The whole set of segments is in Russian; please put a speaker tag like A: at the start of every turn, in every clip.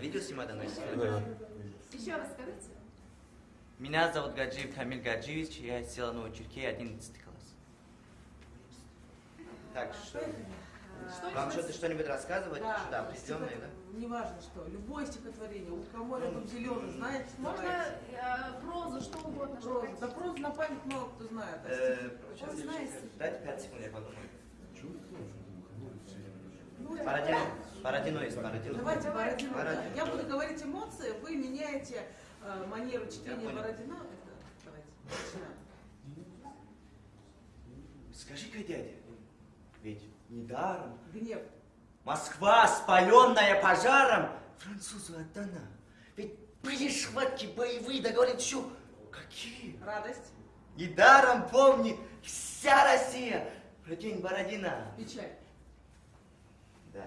A: Это видео снимать надо?
B: Да.
C: Еще раз скажите.
A: Меня зовут Гаджиев Камиль Гаджиевич, я из села Новочеркей, 11 класс. Так, что?
C: Что
A: Вам что-то что-нибудь рассказывать?
D: Да,
A: Что-то определенное, да?
D: Неважно что, любое стихотворение, у кого рядом зеленый, знаете,
C: Можно э, прозу, что угодно. что
D: Прозу.
C: хотите.
D: Да прозу на память мало кто знает.
A: Э,
C: Он знает стихи.
A: Дайте 5 секунд, я подумаю.
D: Ну,
A: Пародино есть, Пародино.
D: Давайте Бородино. да.
A: Бородино.
D: Я буду говорить эмоции, вы меняете э, манеру чтения. Бородино. Это, давайте, начинаем.
A: Скажи-ка, дядя, ведь недаром
D: Гнев.
A: Москва, спаленная пожаром, французу отдана. Ведь были схватки боевые, да говорит, еще какие?
D: Радость.
A: Недаром помнит вся Россия про день Бородина.
D: Печаль.
A: Да,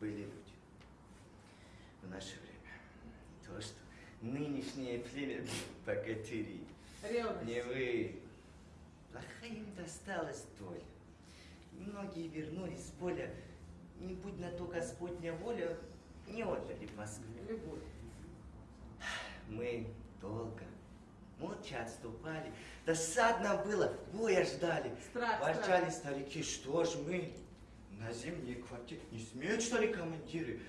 A: были люди в наше время. То, что нынешнее племя богатыри.
D: Ревность.
A: Не вы. Плохая им досталась доля. Многие вернулись с поля. Не будь на то Господня воля, не отдали в Москву.
D: Любовь.
A: Мы долго, молча отступали. Досадно было, боя ждали.
D: Страх,
A: Ворчали старики, что ж мы на зимние квартиры. Не смеют, что ли, командиры?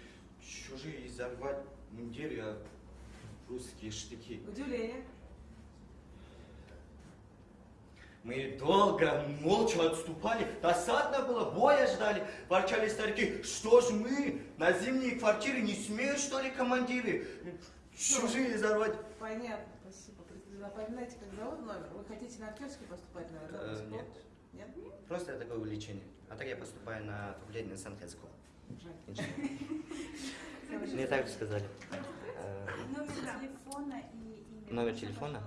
A: Чужие изорвать мундиры, а русские штыки.
D: Удивление.
A: Мы долго, молча отступали, досадно было, боя ждали. Ворчали старики, что ж мы на зимние квартиры не смеют, что ли, командиры? Чужие изорвать.
D: Понятно, спасибо. Напоминайте, как зовут номер. Вы хотите на актерский поступать, наверное?
A: Э, нет. Просто это такое увлечение. А так я поступаю на факультет Сан-Хельского.
D: Жаль.
A: Мне так же сказали.
E: Номер телефона и имя.
A: Номер телефона?